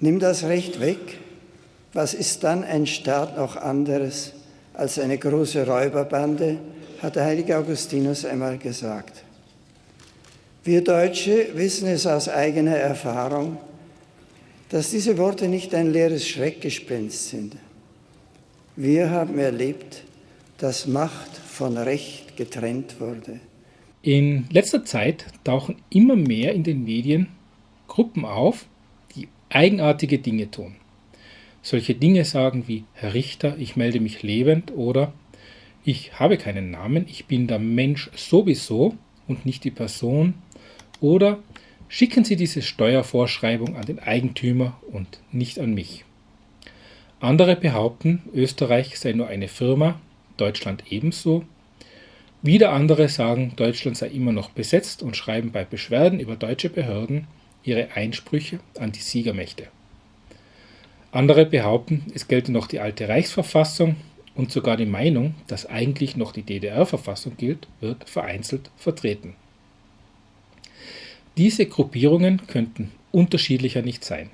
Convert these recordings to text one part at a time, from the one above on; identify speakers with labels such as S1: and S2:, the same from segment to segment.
S1: Nimm das Recht weg, was ist dann ein Staat noch anderes als eine große Räuberbande, hat der heilige Augustinus einmal gesagt. Wir Deutsche wissen es aus eigener Erfahrung, dass diese Worte nicht ein leeres Schreckgespenst sind. Wir haben erlebt, dass Macht von Recht getrennt wurde.
S2: In letzter Zeit tauchen immer mehr in den Medien Gruppen auf, eigenartige Dinge tun. Solche Dinge sagen wie Herr Richter, ich melde mich lebend oder ich habe keinen Namen, ich bin der Mensch sowieso und nicht die Person oder schicken Sie diese Steuervorschreibung an den Eigentümer und nicht an mich. Andere behaupten, Österreich sei nur eine Firma, Deutschland ebenso. Wieder andere sagen, Deutschland sei immer noch besetzt und schreiben bei Beschwerden über deutsche Behörden ihre Einsprüche an die Siegermächte. Andere behaupten, es gelte noch die alte Reichsverfassung und sogar die Meinung, dass eigentlich noch die DDR-Verfassung gilt, wird vereinzelt vertreten. Diese Gruppierungen könnten unterschiedlicher nicht sein.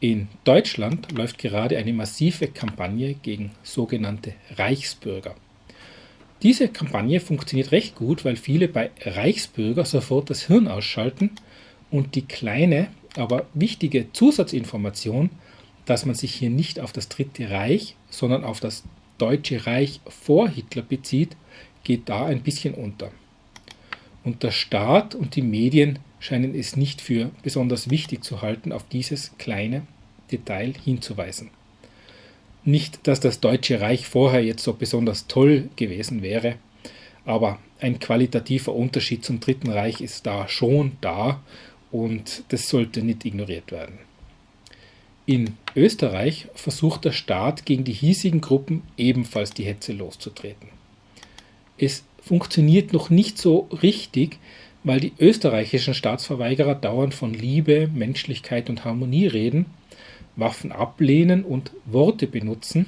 S2: In Deutschland läuft gerade eine massive Kampagne gegen sogenannte Reichsbürger. Diese Kampagne funktioniert recht gut, weil viele bei Reichsbürger sofort das Hirn ausschalten und die kleine, aber wichtige Zusatzinformation, dass man sich hier nicht auf das Dritte Reich, sondern auf das Deutsche Reich vor Hitler bezieht, geht da ein bisschen unter. Und der Staat und die Medien scheinen es nicht für besonders wichtig zu halten, auf dieses kleine Detail hinzuweisen. Nicht, dass das Deutsche Reich vorher jetzt so besonders toll gewesen wäre, aber ein qualitativer Unterschied zum Dritten Reich ist da schon da und das sollte nicht ignoriert werden. In Österreich versucht der Staat gegen die hiesigen Gruppen ebenfalls die Hetze loszutreten. Es funktioniert noch nicht so richtig, weil die österreichischen Staatsverweigerer dauernd von Liebe, Menschlichkeit und Harmonie reden, Waffen ablehnen und Worte benutzen.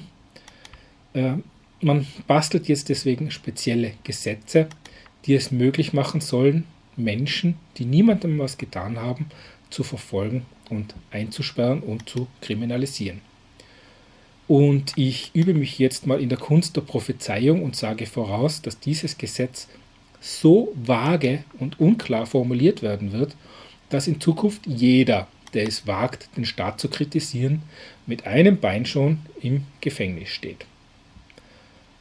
S2: Äh, man bastelt jetzt deswegen spezielle Gesetze, die es möglich machen sollen, Menschen, die niemandem was getan haben, zu verfolgen und einzusperren und zu kriminalisieren. Und ich übe mich jetzt mal in der Kunst der Prophezeiung und sage voraus, dass dieses Gesetz so vage und unklar formuliert werden wird, dass in Zukunft jeder, der es wagt, den Staat zu kritisieren, mit einem Bein schon im Gefängnis steht.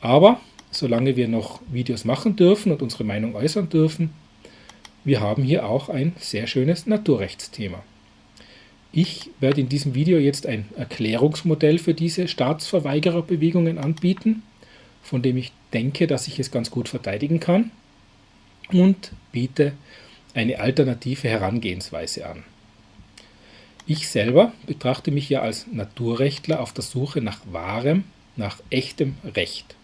S2: Aber solange wir noch Videos machen dürfen und unsere Meinung äußern dürfen, wir haben hier auch ein sehr schönes Naturrechtsthema. Ich werde in diesem Video jetzt ein Erklärungsmodell für diese Staatsverweigererbewegungen anbieten, von dem ich denke, dass ich es ganz gut verteidigen kann und biete eine alternative Herangehensweise an. Ich selber betrachte mich ja als Naturrechtler auf der Suche nach wahrem, nach echtem Recht.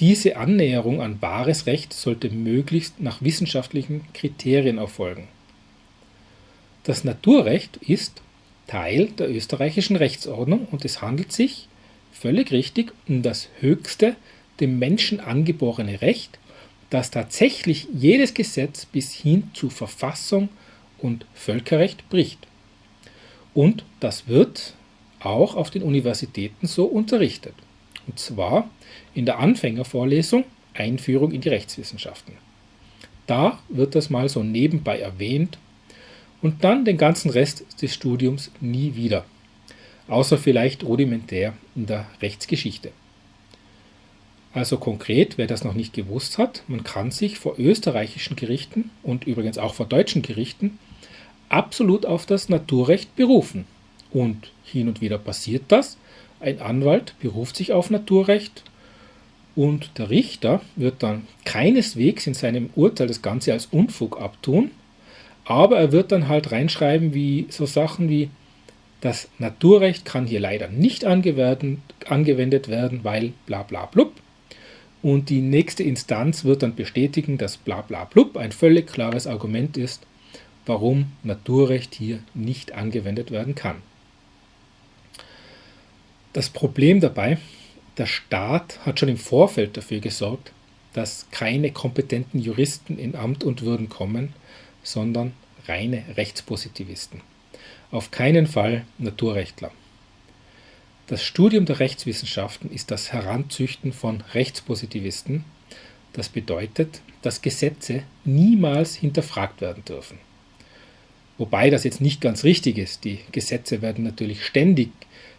S2: Diese Annäherung an wahres Recht sollte möglichst nach wissenschaftlichen Kriterien erfolgen. Das Naturrecht ist Teil der österreichischen Rechtsordnung und es handelt sich, völlig richtig, um das höchste dem Menschen angeborene Recht, das tatsächlich jedes Gesetz bis hin zu Verfassung und Völkerrecht bricht. Und das wird auch auf den Universitäten so unterrichtet. Und zwar in der Anfängervorlesung Einführung in die Rechtswissenschaften. Da wird das mal so nebenbei erwähnt und dann den ganzen Rest des Studiums nie wieder, außer vielleicht rudimentär in der Rechtsgeschichte. Also konkret, wer das noch nicht gewusst hat, man kann sich vor österreichischen Gerichten und übrigens auch vor deutschen Gerichten absolut auf das Naturrecht berufen. Und hin und wieder passiert das. Ein Anwalt beruft sich auf Naturrecht und der Richter wird dann keineswegs in seinem Urteil das Ganze als Unfug abtun, aber er wird dann halt reinschreiben, wie so Sachen wie das Naturrecht kann hier leider nicht angewendet werden, weil bla bla blub. Und die nächste Instanz wird dann bestätigen, dass bla bla blub ein völlig klares Argument ist, warum Naturrecht hier nicht angewendet werden kann. Das Problem dabei, der Staat hat schon im Vorfeld dafür gesorgt, dass keine kompetenten Juristen in Amt und Würden kommen, sondern reine Rechtspositivisten. auf keinen Fall Naturrechtler. Das Studium der Rechtswissenschaften ist das Heranzüchten von Rechtspositivisten. Das bedeutet, dass Gesetze niemals hinterfragt werden dürfen. Wobei das jetzt nicht ganz richtig ist. Die Gesetze werden natürlich ständig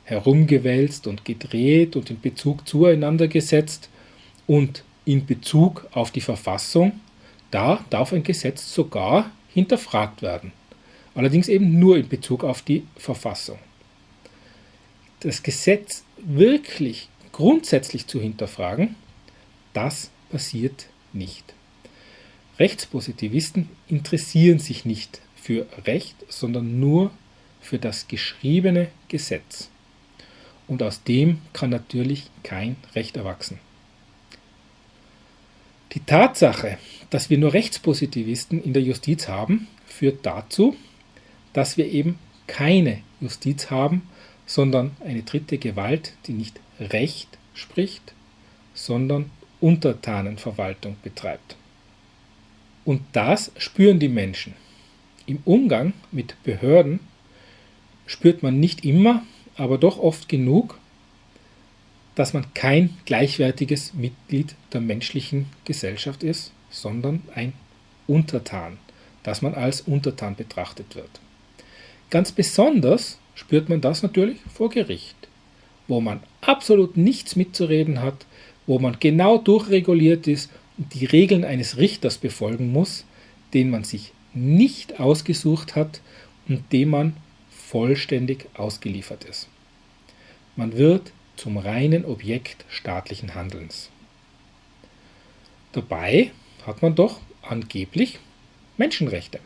S2: herumgewälzt und gedreht und in Bezug zueinander gesetzt und in Bezug auf die Verfassung, da darf ein Gesetz sogar hinterfragt werden. Allerdings eben nur in Bezug auf die Verfassung das Gesetz wirklich grundsätzlich zu hinterfragen, das passiert nicht. Rechtspositivisten interessieren sich nicht für Recht, sondern nur für das geschriebene Gesetz. Und aus dem kann natürlich kein Recht erwachsen. Die Tatsache, dass wir nur Rechtspositivisten in der Justiz haben, führt dazu, dass wir eben keine Justiz haben, sondern eine dritte Gewalt, die nicht Recht spricht, sondern Untertanenverwaltung betreibt. Und das spüren die Menschen. Im Umgang mit Behörden spürt man nicht immer, aber doch oft genug, dass man kein gleichwertiges Mitglied der menschlichen Gesellschaft ist, sondern ein Untertan, dass man als Untertan betrachtet wird. Ganz besonders spürt man das natürlich vor Gericht, wo man absolut nichts mitzureden hat, wo man genau durchreguliert ist und die Regeln eines Richters befolgen muss, den man sich nicht ausgesucht hat und dem man vollständig ausgeliefert ist. Man wird zum reinen Objekt staatlichen Handelns. Dabei hat man doch angeblich Menschenrechte.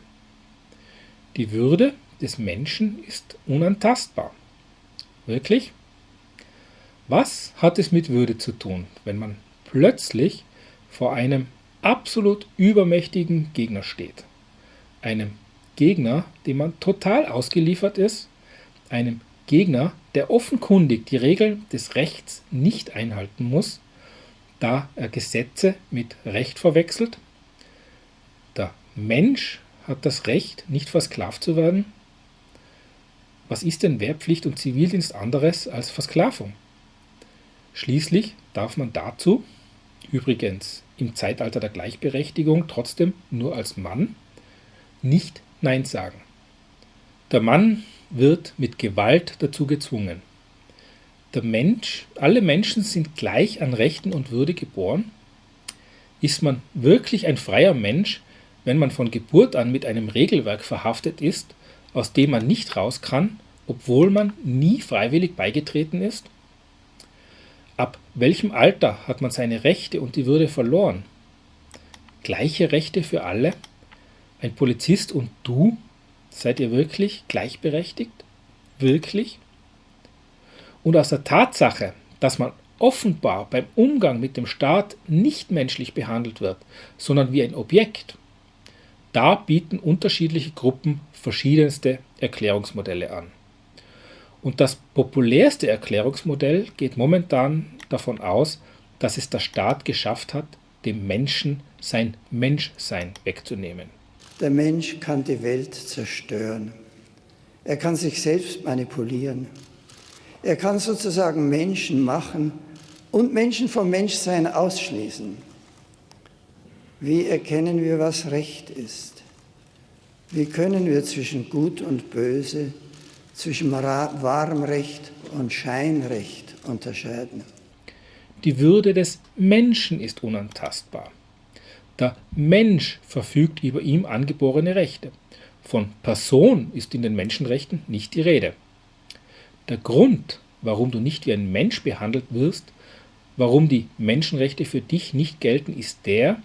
S2: Die Würde des Menschen ist unantastbar. Wirklich? Was hat es mit Würde zu tun, wenn man plötzlich vor einem absolut übermächtigen Gegner steht? Einem Gegner, dem man total ausgeliefert ist, einem Gegner, der offenkundig die Regeln des Rechts nicht einhalten muss, da er Gesetze mit Recht verwechselt. Der Mensch hat das Recht, nicht versklavt zu werden, was ist denn Wehrpflicht und Zivildienst anderes als Versklavung? Schließlich darf man dazu, übrigens im Zeitalter der Gleichberechtigung trotzdem nur als Mann, nicht Nein sagen. Der Mann wird mit Gewalt dazu gezwungen. Der Mensch, alle Menschen sind gleich an Rechten und Würde geboren. Ist man wirklich ein freier Mensch, wenn man von Geburt an mit einem Regelwerk verhaftet ist, aus dem man nicht raus kann, obwohl man nie freiwillig beigetreten ist? Ab welchem Alter hat man seine Rechte und die Würde verloren? Gleiche Rechte für alle? Ein Polizist und du? Seid ihr wirklich gleichberechtigt? Wirklich? Und aus der Tatsache, dass man offenbar beim Umgang mit dem Staat nicht menschlich behandelt wird, sondern wie ein Objekt, da bieten unterschiedliche Gruppen verschiedenste Erklärungsmodelle an. Und das populärste Erklärungsmodell geht momentan davon aus, dass es der Staat geschafft hat, dem Menschen sein Menschsein wegzunehmen.
S1: Der Mensch kann die Welt zerstören. Er kann sich selbst manipulieren. Er kann sozusagen Menschen machen und Menschen vom Menschsein ausschließen. Wie erkennen wir, was Recht ist? Wie können wir zwischen Gut und Böse, zwischen wahrem Recht und Scheinrecht unterscheiden?
S2: Die Würde des Menschen ist unantastbar. Der Mensch verfügt über ihm angeborene Rechte. Von Person ist in den Menschenrechten nicht die Rede. Der Grund, warum du nicht wie ein Mensch behandelt wirst, warum die Menschenrechte für dich nicht gelten, ist der,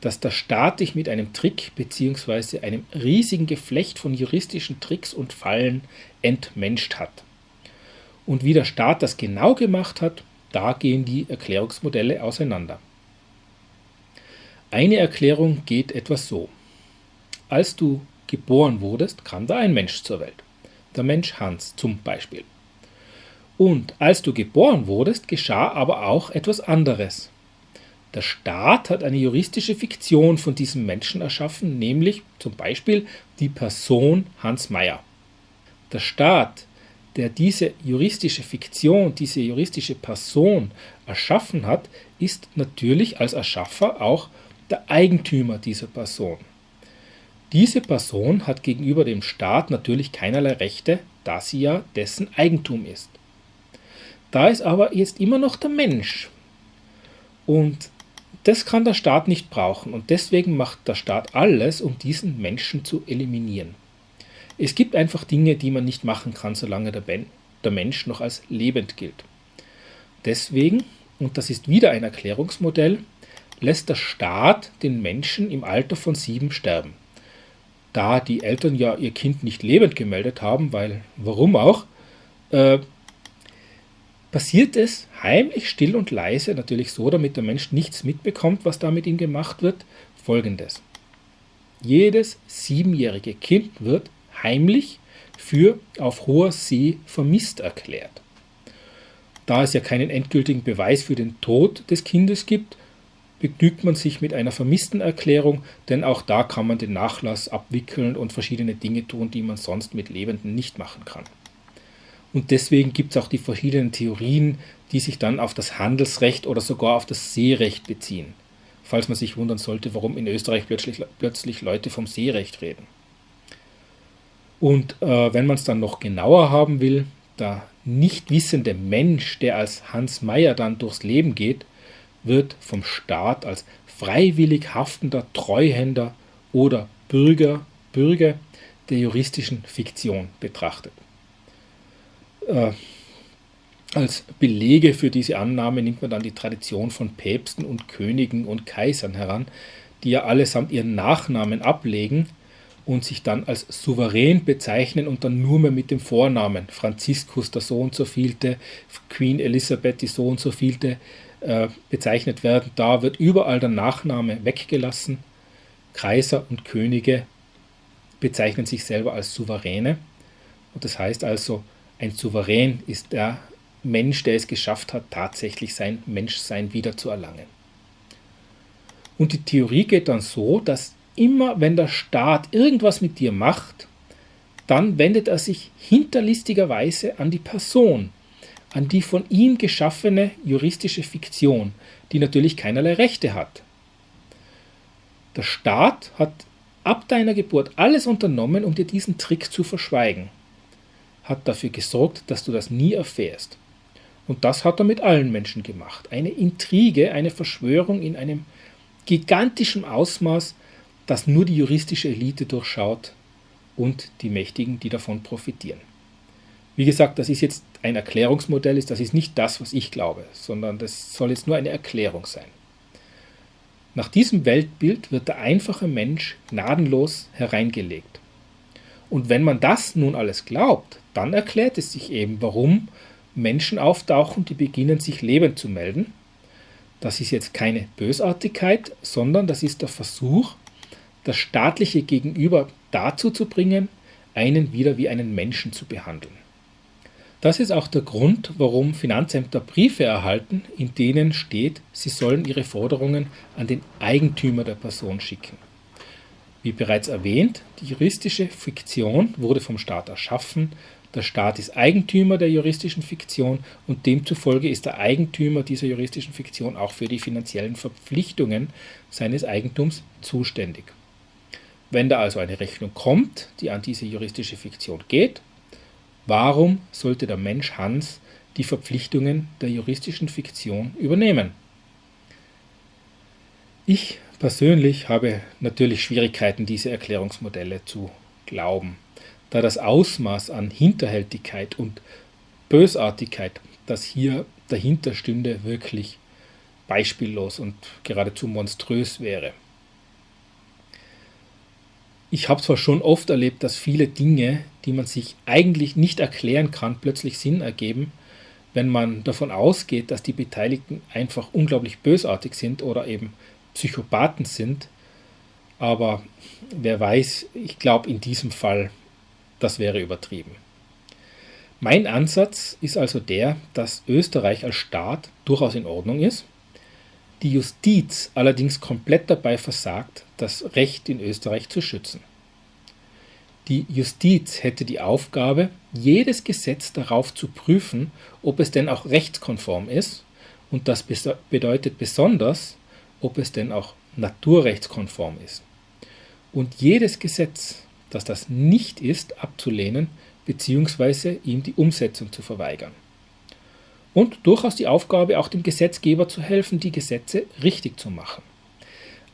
S2: dass der Staat dich mit einem Trick bzw. einem riesigen Geflecht von juristischen Tricks und Fallen entmenscht hat. Und wie der Staat das genau gemacht hat, da gehen die Erklärungsmodelle auseinander. Eine Erklärung geht etwas so. Als du geboren wurdest, kam da ein Mensch zur Welt. Der Mensch Hans zum Beispiel. Und als du geboren wurdest, geschah aber auch etwas anderes. Der Staat hat eine juristische Fiktion von diesem Menschen erschaffen, nämlich zum Beispiel die Person Hans Meyer. Der Staat, der diese juristische Fiktion, diese juristische Person erschaffen hat, ist natürlich als Erschaffer auch der Eigentümer dieser Person. Diese Person hat gegenüber dem Staat natürlich keinerlei Rechte, da sie ja dessen Eigentum ist. Da ist aber jetzt immer noch der Mensch. Und das kann der Staat nicht brauchen und deswegen macht der Staat alles, um diesen Menschen zu eliminieren. Es gibt einfach Dinge, die man nicht machen kann, solange der, ben der Mensch noch als lebend gilt. Deswegen, und das ist wieder ein Erklärungsmodell, lässt der Staat den Menschen im Alter von sieben sterben. Da die Eltern ja ihr Kind nicht lebend gemeldet haben, weil warum auch, äh, passiert es heimlich, still und leise, natürlich so, damit der Mensch nichts mitbekommt, was da mit ihm gemacht wird, folgendes. Jedes siebenjährige Kind wird heimlich für auf hoher See vermisst erklärt. Da es ja keinen endgültigen Beweis für den Tod des Kindes gibt, begnügt man sich mit einer vermissten Erklärung, denn auch da kann man den Nachlass abwickeln und verschiedene Dinge tun, die man sonst mit Lebenden nicht machen kann. Und deswegen gibt es auch die verschiedenen Theorien, die sich dann auf das Handelsrecht oder sogar auf das Seerecht beziehen. Falls man sich wundern sollte, warum in Österreich plötzlich, plötzlich Leute vom Seerecht reden. Und äh, wenn man es dann noch genauer haben will, der nicht wissende Mensch, der als Hans Meyer dann durchs Leben geht, wird vom Staat als freiwillig haftender Treuhänder oder Bürger, Bürger der juristischen Fiktion betrachtet. Äh, als Belege für diese Annahme nimmt man dann die Tradition von Päpsten und Königen und Kaisern heran, die ja allesamt ihren Nachnamen ablegen und sich dann als souverän bezeichnen und dann nur mehr mit dem Vornamen Franziskus der so so vielte, Queen Elisabeth die so und so vielte äh, bezeichnet werden. Da wird überall der Nachname weggelassen. Kaiser und Könige bezeichnen sich selber als Souveräne. Und das heißt also, ein Souverän ist der Mensch, der es geschafft hat, tatsächlich sein Menschsein wieder zu erlangen. Und die Theorie geht dann so, dass immer wenn der Staat irgendwas mit dir macht, dann wendet er sich hinterlistigerweise an die Person, an die von ihm geschaffene juristische Fiktion, die natürlich keinerlei Rechte hat. Der Staat hat ab deiner Geburt alles unternommen, um dir diesen Trick zu verschweigen hat dafür gesorgt, dass du das nie erfährst. Und das hat er mit allen Menschen gemacht. Eine Intrige, eine Verschwörung in einem gigantischen Ausmaß, das nur die juristische Elite durchschaut und die Mächtigen, die davon profitieren. Wie gesagt, das ist jetzt ein Erklärungsmodell, das ist nicht das, was ich glaube, sondern das soll jetzt nur eine Erklärung sein. Nach diesem Weltbild wird der einfache Mensch gnadenlos hereingelegt. Und wenn man das nun alles glaubt, dann erklärt es sich eben, warum Menschen auftauchen, die beginnen sich lebend zu melden. Das ist jetzt keine Bösartigkeit, sondern das ist der Versuch, das staatliche Gegenüber dazu zu bringen, einen wieder wie einen Menschen zu behandeln. Das ist auch der Grund, warum Finanzämter Briefe erhalten, in denen steht, sie sollen ihre Forderungen an den Eigentümer der Person schicken. Wie bereits erwähnt, die juristische Fiktion wurde vom Staat erschaffen, der Staat ist Eigentümer der juristischen Fiktion und demzufolge ist der Eigentümer dieser juristischen Fiktion auch für die finanziellen Verpflichtungen seines Eigentums zuständig. Wenn da also eine Rechnung kommt, die an diese juristische Fiktion geht, warum sollte der Mensch Hans die Verpflichtungen der juristischen Fiktion übernehmen? Ich persönlich habe natürlich Schwierigkeiten, diese Erklärungsmodelle zu glauben da das Ausmaß an Hinterhältigkeit und Bösartigkeit, das hier dahinter stünde, wirklich beispiellos und geradezu monströs wäre. Ich habe zwar schon oft erlebt, dass viele Dinge, die man sich eigentlich nicht erklären kann, plötzlich Sinn ergeben, wenn man davon ausgeht, dass die Beteiligten einfach unglaublich bösartig sind oder eben Psychopathen sind. Aber wer weiß, ich glaube in diesem Fall das wäre übertrieben. Mein Ansatz ist also der, dass Österreich als Staat durchaus in Ordnung ist, die Justiz allerdings komplett dabei versagt, das Recht in Österreich zu schützen. Die Justiz hätte die Aufgabe, jedes Gesetz darauf zu prüfen, ob es denn auch rechtskonform ist, und das bedeutet besonders, ob es denn auch naturrechtskonform ist. Und jedes Gesetz, das das nicht ist, abzulehnen bzw. ihm die Umsetzung zu verweigern. Und durchaus die Aufgabe, auch dem Gesetzgeber zu helfen, die Gesetze richtig zu machen.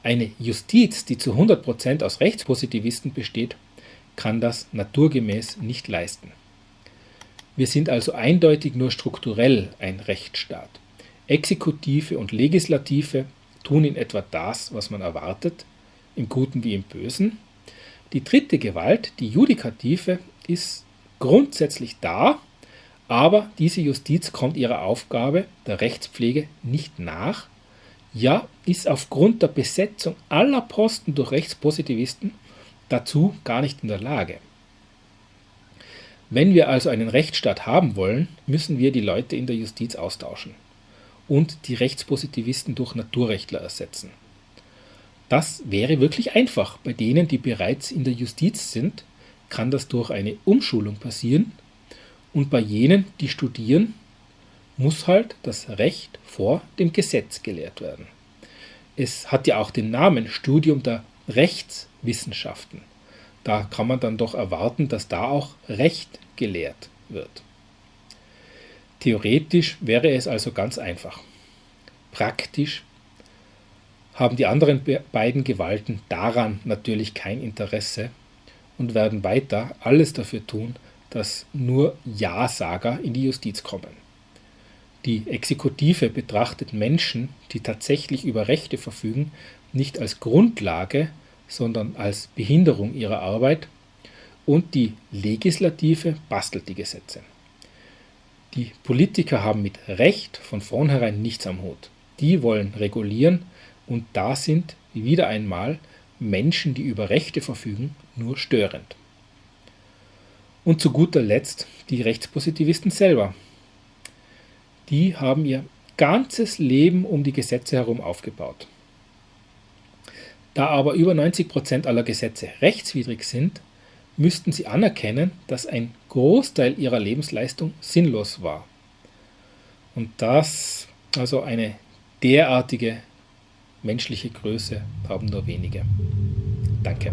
S2: Eine Justiz, die zu 100% aus Rechtspositivisten besteht, kann das naturgemäß nicht leisten. Wir sind also eindeutig nur strukturell ein Rechtsstaat. Exekutive und Legislative tun in etwa das, was man erwartet, im Guten wie im Bösen. Die dritte Gewalt, die Judikative, ist grundsätzlich da, aber diese Justiz kommt ihrer Aufgabe der Rechtspflege nicht nach, ja, ist aufgrund der Besetzung aller Posten durch Rechtspositivisten dazu gar nicht in der Lage. Wenn wir also einen Rechtsstaat haben wollen, müssen wir die Leute in der Justiz austauschen und die Rechtspositivisten durch Naturrechtler ersetzen. Das wäre wirklich einfach. Bei denen, die bereits in der Justiz sind, kann das durch eine Umschulung passieren und bei jenen, die studieren, muss halt das Recht vor dem Gesetz gelehrt werden. Es hat ja auch den Namen Studium der Rechtswissenschaften. Da kann man dann doch erwarten, dass da auch Recht gelehrt wird. Theoretisch wäre es also ganz einfach. Praktisch haben die anderen beiden Gewalten daran natürlich kein Interesse und werden weiter alles dafür tun, dass nur Ja-Sager in die Justiz kommen. Die Exekutive betrachtet Menschen, die tatsächlich über Rechte verfügen, nicht als Grundlage, sondern als Behinderung ihrer Arbeit und die Legislative bastelt die Gesetze. Die Politiker haben mit Recht von vornherein nichts am Hut. Die wollen regulieren und da sind wieder einmal Menschen, die über Rechte verfügen, nur störend. Und zu guter Letzt die Rechtspositivisten selber. Die haben ihr ganzes Leben um die Gesetze herum aufgebaut. Da aber über 90% aller Gesetze rechtswidrig sind, müssten sie anerkennen, dass ein Großteil ihrer Lebensleistung sinnlos war. Und das, also eine derartige menschliche Größe, haben nur wenige. Danke.